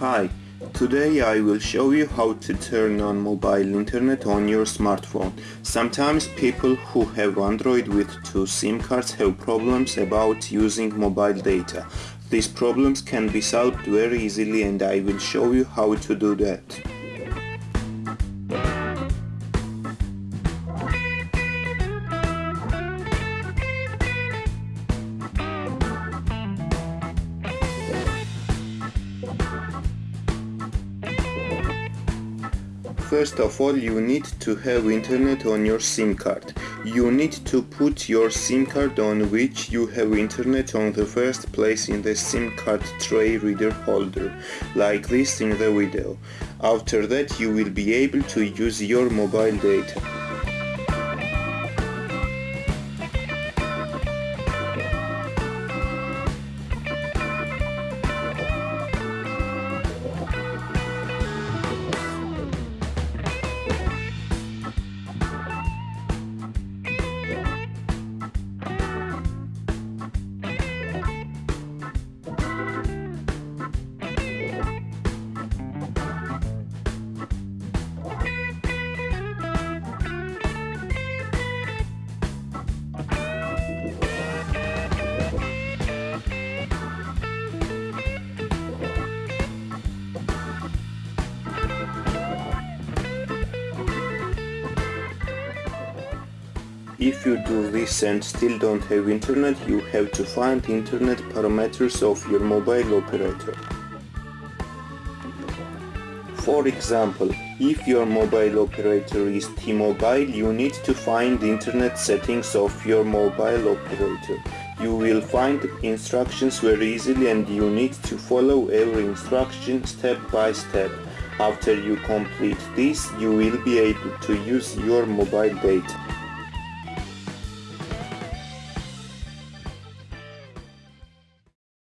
Hi, today I will show you how to turn on mobile internet on your smartphone. Sometimes people who have Android with two SIM cards have problems about using mobile data. These problems can be solved very easily and I will show you how to do that. First of all, you need to have internet on your SIM card. You need to put your SIM card on which you have internet on the first place in the SIM card tray reader holder, like this in the video. After that you will be able to use your mobile data. If you do this and still don't have internet, you have to find internet parameters of your mobile operator. For example, if your mobile operator is T-Mobile, you need to find internet settings of your mobile operator. You will find instructions very easily and you need to follow every instruction step by step. After you complete this, you will be able to use your mobile data.